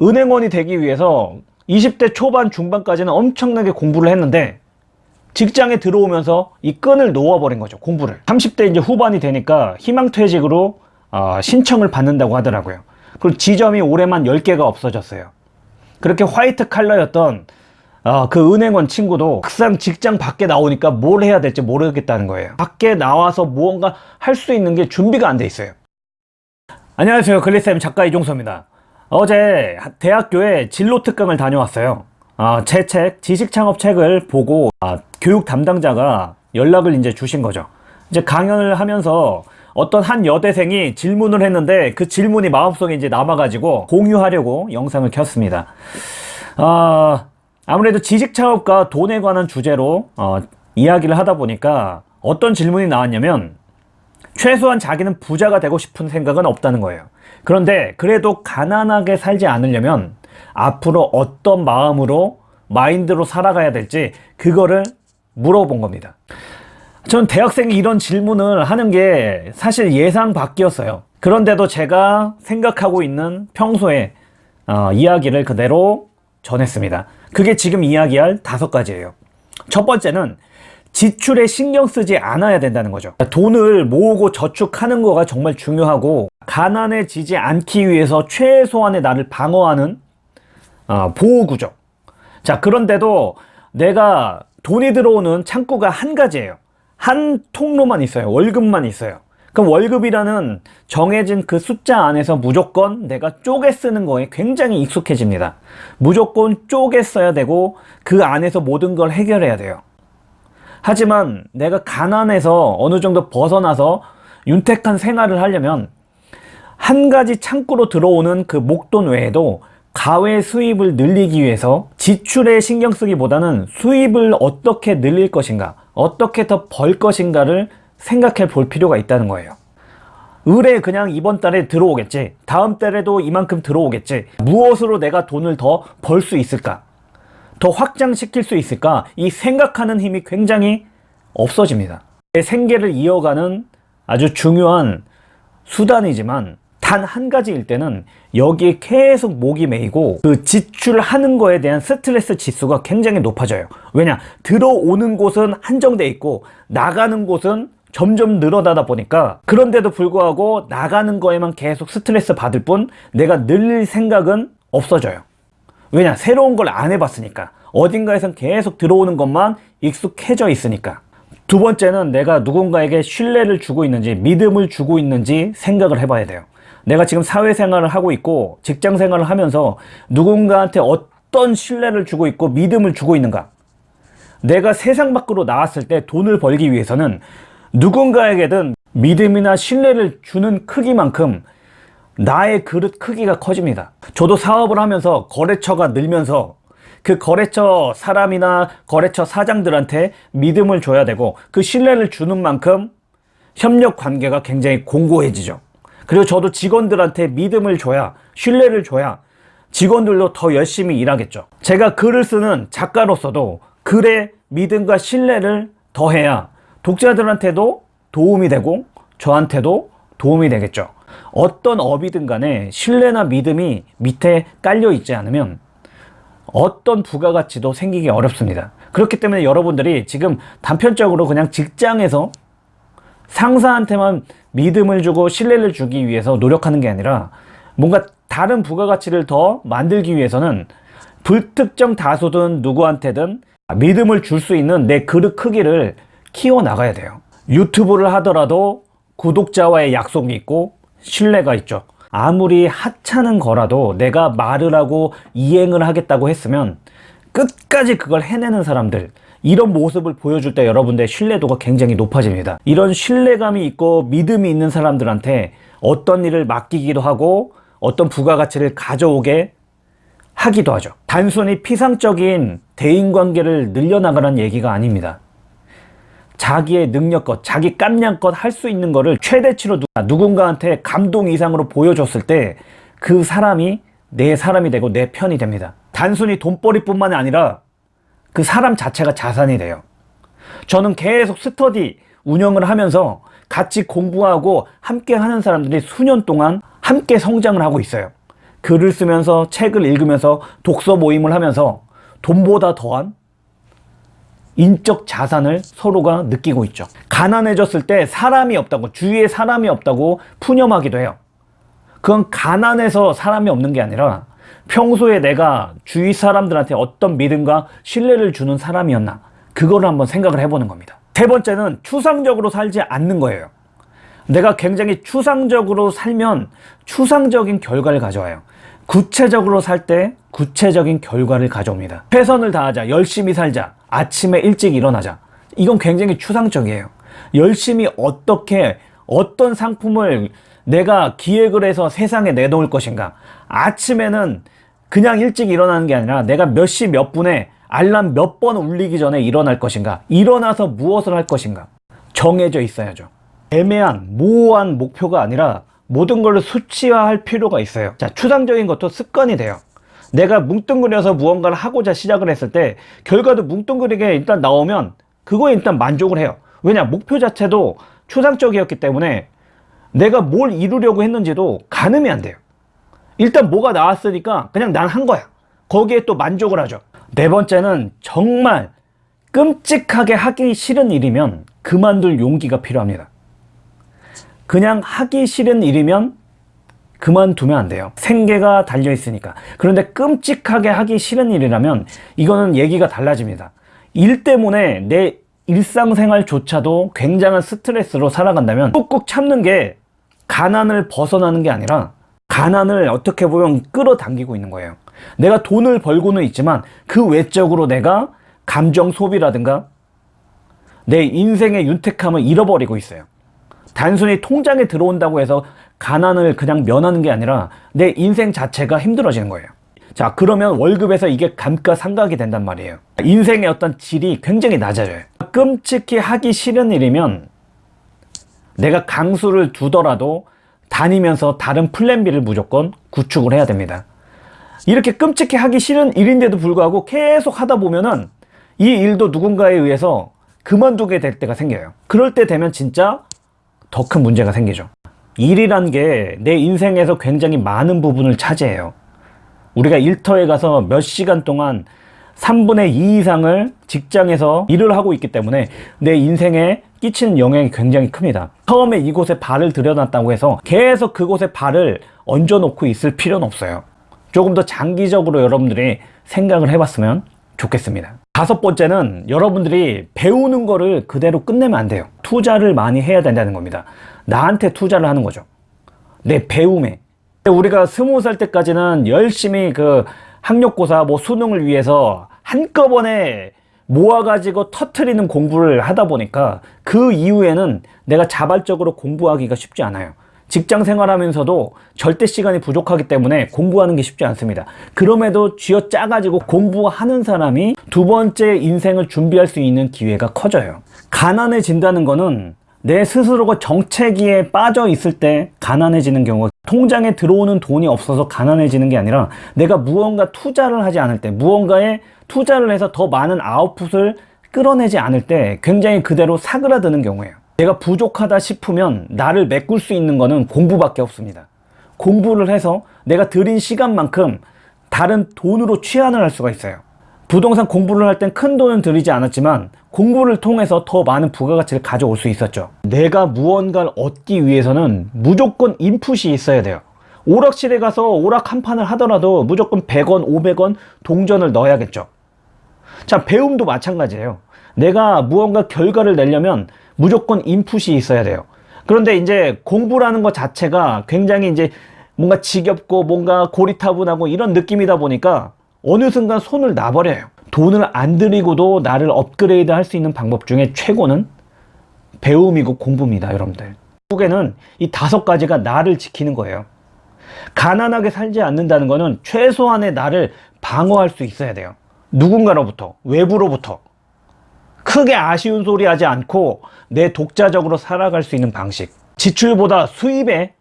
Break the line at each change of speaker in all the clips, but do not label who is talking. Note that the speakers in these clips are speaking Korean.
은행원이 되기 위해서 20대 초반 중반까지는 엄청나게 공부를 했는데 직장에 들어오면서 이 끈을 놓아버린 거죠 공부를. 30대 이제 후반이 되니까 희망퇴직으로 어, 신청을 받는다고 하더라고요. 그리고 지점이 올해만 10개가 없어졌어요. 그렇게 화이트 칼라였던 어, 그 은행원 친구도 막상 직장 밖에 나오니까 뭘 해야 될지 모르겠다는 거예요. 밖에 나와서 무언가 할 수 있는 게 준비가 안 돼 있어요. 안녕하세요. 글리쌤 작가 이종서입니다 어제 대학교에 진로 특강을 다녀왔어요. 어, 제책 지식창업 책을 보고 아, 교육 담당자가 연락을 이제 주신 거죠. 이제 강연을 하면서 어떤 한 여대생이 질문을 했는데 그 질문이 마음속에 이제 남아가지고 공유하려고 영상을 켰습니다. 어, 아무래도 지식창업과 돈에 관한 주제로 어, 이야기를 하다 보니까 어떤 질문이 나왔냐면 최소한 자기는 부자가 되고 싶은 생각은 없다는 거예요 그런데 그래도 가난하게 살지 않으려면 앞으로 어떤 마음으로 마인드로 살아가야 될지 그거를 물어본 겁니다. 전 대학생이 이런 질문을 하는 게 사실 예상 밖이었어요. 그런데도 제가 생각하고 있는 평소에 어, 이야기를 그대로 전했습니다. 그게 지금 이야기할 다섯 가지예요. 첫 번째는 지출에 신경 쓰지 않아야 된다는 거죠. 돈을 모으고 저축하는 거가 정말 중요하고 가난해지지 않기 위해서 최소한의 나를 방어하는 어, 보호구조. 자 그런데도 내가 돈이 들어오는 창구가 한 가지예요. 한 통로만 있어요. 월급만 있어요. 그럼 월급이라는 정해진 그 숫자 안에서 무조건 내가 쪼개 쓰는 거에 굉장히 익숙해집니다. 무조건 쪼개 써야 되고 그 안에서 모든 걸 해결해야 돼요 하지만 내가 가난해서 어느 정도 벗어나서 윤택한 생활을 하려면 한 가지 창구로 들어오는 그 목돈 외에도 가외 수입을 늘리기 위해서 지출에 신경 쓰기보다는 수입을 어떻게 늘릴 것인가 어떻게 더 벌 것인가를 생각해 볼 필요가 있다는 거예요. 의뢰 그냥 이번 달에 들어오겠지 다음 달에도 이만큼 들어오겠지 무엇으로 내가 돈을 더 벌 수 있을까 더 확장시킬 수 있을까? 이 생각하는 힘이 굉장히 없어집니다. 내 생계를 이어가는 아주 중요한 수단이지만 단 한 가지일 때는 여기에 계속 목이 메이고 그 지출하는 거에 대한 스트레스 지수가 굉장히 높아져요. 왜냐? 들어오는 곳은 한정돼 있고 나가는 곳은 점점 늘어나다 보니까 그런데도 불구하고 나가는 거에만 계속 스트레스 받을 뿐 내가 늘릴 생각은 없어져요 왜냐 새로운 걸 안 해봤으니까. 어딘가에선 계속 들어오는 것만 익숙해져 있으니까. 두 번째는 내가 누군가에게 신뢰를 주고 있는지 믿음을 주고 있는지 생각을 해봐야 돼요. 내가 지금 사회생활을 하고 있고 직장생활을 하면서 누군가한테 어떤 신뢰를 주고 있고 믿음을 주고 있는가. 내가 세상 밖으로 나왔을 때 돈을 벌기 위해서는 누군가에게든 믿음이나 신뢰를 주는 크기만큼 나의 그릇 크기가 커집니다. 저도 사업을 하면서 거래처가 늘면서 그 거래처 사람이나 거래처 사장들한테 믿음을 줘야 되고 그 신뢰를 주는 만큼 협력 관계가 굉장히 공고해지죠. 그리고 저도 직원들한테 믿음을 줘야 신뢰를 줘야 직원들도 더 열심히 일하겠죠. 제가 글을 쓰는 작가로서도 글의 믿음과 신뢰를 더해야 독자들한테도 도움이 되고 저한테도 도움이 되겠죠 어떤 업이든 간에 신뢰나 믿음이 밑에 깔려 있지 않으면 어떤 부가가치도 생기기 어렵습니다. 그렇기 때문에 여러분들이 지금 단편적으로 그냥 직장에서 상사한테만 믿음을 주고 신뢰를 주기 위해서 노력하는 게 아니라 뭔가 다른 부가가치를 더 만들기 위해서는 불특정 다수든 누구한테든 믿음을 줄 수 있는 내 그릇 크기를 키워 나가야 돼요. 유튜브를 하더라도 구독자와의 약속이 있고 신뢰가 있죠. 아무리 하찮은 거라도 내가 말을 하고 이행을 하겠다고 했으면 끝까지 그걸 해내는 사람들 이런 모습을 보여줄 때 여러분들의 신뢰도가 굉장히 높아집니다. 이런 신뢰감이 있고 믿음이 있는 사람들한테 어떤 일을 맡기기도 하고 어떤 부가가치를 가져오게 하기도 하죠. 단순히 피상적인 대인관계를 늘려나가는 얘기가 아닙니다 자기의 능력껏 자기 깜냥껏 할 수 있는 거를 최대치로 누군가한테 감동 이상으로 보여줬을 때 그 사람이 내 사람이 되고 내 편이 됩니다. 단순히 돈벌이 뿐만 아니라 그 사람 자체가 자산이 돼요. 저는 계속 스터디 운영을 하면서 같이 공부하고 함께 하는 사람들이 수년 동안 함께 성장을 하고 있어요. 글을 쓰면서 책을 읽으면서 독서 모임을 하면서 돈보다 더한 인적 자산을 서로가 느끼고 있죠. 가난해졌을 때 사람이 없다고, 주위에 사람이 없다고 푸념하기도 해요. 그건 가난해서 사람이 없는 게 아니라 평소에 내가 주위 사람들한테 어떤 믿음과 신뢰를 주는 사람이었나. 그거를 한번 생각을 해보는 겁니다. 세 번째는 추상적으로 살지 않는 거예요. 내가 굉장히 추상적으로 살면 추상적인 결과를 가져와요. 구체적으로 살 때 구체적인 결과를 가져옵니다. 최선을 다하자, 열심히 살자, 아침에 일찍 일어나자. 이건 굉장히 추상적이에요. 열심히 어떻게, 어떤 상품을 내가 기획을 해서 세상에 내놓을 것인가. 아침에는 그냥 일찍 일어나는 게 아니라 내가 몇 시 몇 분에 알람 몇 번 울리기 전에 일어날 것인가. 일어나서 무엇을 할 것인가. 정해져 있어야죠. 애매한, 모호한 목표가 아니라 모든 걸 수치화할 필요가 있어요. 자, 추상적인 것도 습관이 돼요. 내가 뭉뚱그려서 무언가를 하고자 시작을 했을 때 결과도 뭉뚱그리게 일단 나오면 그거에 일단 만족을 해요. 왜냐? 목표 자체도 추상적이었기 때문에 내가 뭘 이루려고 했는지도 가늠이 안 돼요. 일단 뭐가 나왔으니까 그냥 난 한 거야. 거기에 또 만족을 하죠. 네 번째는 정말 끔찍하게 하기 싫은 일이면 그만둘 용기가 필요합니다. 그냥 하기 싫은 일이면 그만두면 안 돼요. 생계가 달려 있으니까. 그런데 끔찍하게 하기 싫은 일이라면 이거는 얘기가 달라집니다. 일 때문에 내 일상생활조차도 굉장한 스트레스로 살아간다면 꾹꾹 참는 게 가난을 벗어나는 게 아니라 가난을 어떻게 보면 끌어당기고 있는 거예요. 내가 돈을 벌고는 있지만 그 외적으로 내가 감정 소비라든가 내 인생의 윤택함을 잃어버리고 있어요. 단순히 통장에 들어온다고 해서 가난을 그냥 면하는 게 아니라 내 인생 자체가 힘들어지는 거예요. 자, 그러면 월급에서 이게 감가상각이 된단 말이에요. 인생의 어떤 질이 굉장히 낮아져요. 끔찍히 하기 싫은 일이면 내가 강수를 두더라도 다니면서 다른 플랜 B를 무조건 구축을 해야 됩니다. 이렇게 끔찍히 하기 싫은 일인데도 불구하고 계속 하다 보면은 이 일도 누군가에 의해서 그만두게 될 때가 생겨요. 그럴 때 되면 진짜 더 큰 문제가 생기죠. 일이란 게 내 인생에서 굉장히 많은 부분을 차지해요. 우리가 일터에 가서 몇 시간 동안 3분의 2 이상을 직장에서 일을 하고 있기 때문에 내 인생에 끼치는 영향이 굉장히 큽니다. 처음에 이곳에 발을 들여놨다고 해서 계속 그곳에 발을 얹어놓고 있을 필요는 없어요. 조금 더 장기적으로 여러분들이 생각을 해봤으면 좋겠습니다. 다섯 번째는 여러분들이 배우는 거를 그대로 끝내면 안 돼요. 투자를 많이 해야 된다는 겁니다. 나한테 투자를 하는 거죠. 내 배움에. 우리가 스무 살 때까지는 열심히 그 학력고사 뭐 수능을 위해서 한꺼번에 모아가지고 터트리는 공부를 하다 보니까 그 이후에는 내가 자발적으로 공부하기가 쉽지 않아요. 직장 생활하면서도 절대 시간이 부족하기 때문에 공부하는 게 쉽지 않습니다. 그럼에도 쥐어 짜가지고 공부하는 사람이 두 번째 인생을 준비할 수 있는 기회가 커져요. 가난해진다는 거는 내 스스로가 정체기에 빠져 있을 때 가난해지는 경우가 통장에 들어오는 돈이 없어서 가난해지는 게 아니라 내가 무언가 투자를 하지 않을 때 무언가에 투자를 해서 더 많은 아웃풋을 끌어내지 않을 때 굉장히 그대로 사그라드는 경우예요. 내가 부족하다 싶으면 나를 메꿀 수 있는 거는 공부밖에 없습니다. 공부를 해서 내가 들인 시간만큼 다른 돈으로 취한을 할 수가 있어요. 부동산 공부를 할 땐 큰 돈은 들이지 않았지만 공부를 통해서 더 많은 부가가치를 가져올 수 있었죠. 내가 무언가를 얻기 위해서는 무조건 인풋이 있어야 돼요. 오락실에 가서 오락 한 판을 하더라도 무조건 100원, 500원 동전을 넣어야겠죠. 자, 배움도 마찬가지예요. 내가 무언가 결과를 내려면 무조건 인풋이 있어야 돼요. 그런데 이제 공부라는 것 자체가 굉장히 이제 뭔가 지겹고 뭔가 고리타분하고 이런 느낌이다 보니까 어느 순간 손을 놔버려요. 돈을 안 들이고도 나를 업그레이드 할 수 있는 방법 중에 최고는 배움이고 공부입니다, 여러분들. 결국에는 이 다섯 가지가 나를 지키는 거예요. 가난하게 살지 않는다는 것은 최소한의 나를 방어할 수 있어야 돼요. 누군가로부터, 외부로부터. 크게 아쉬운 소리 하지 않고 내 독자적으로 살아갈 수 있는 방식. 지출보다 수입에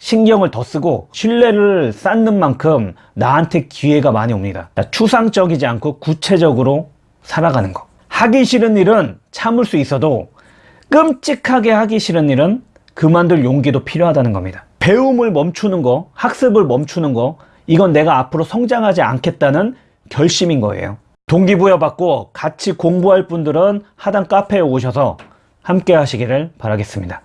신경을 더 쓰고 신뢰를 쌓는 만큼 나한테 기회가 많이 옵니다. 추상적이지 않고 구체적으로 살아가는 거. 하기 싫은 일은 참을 수 있어도 끔찍하게 하기 싫은 일은 그만둘 용기도 필요하다는 겁니다. 배움을 멈추는 거, 학습을 멈추는 거, 이건 내가 앞으로 성장하지 않겠다는 결심인 거예요. 동기부여 받고 같이 공부할 분들은 하단 카페에 오셔서 함께 하시기를 바라겠습니다.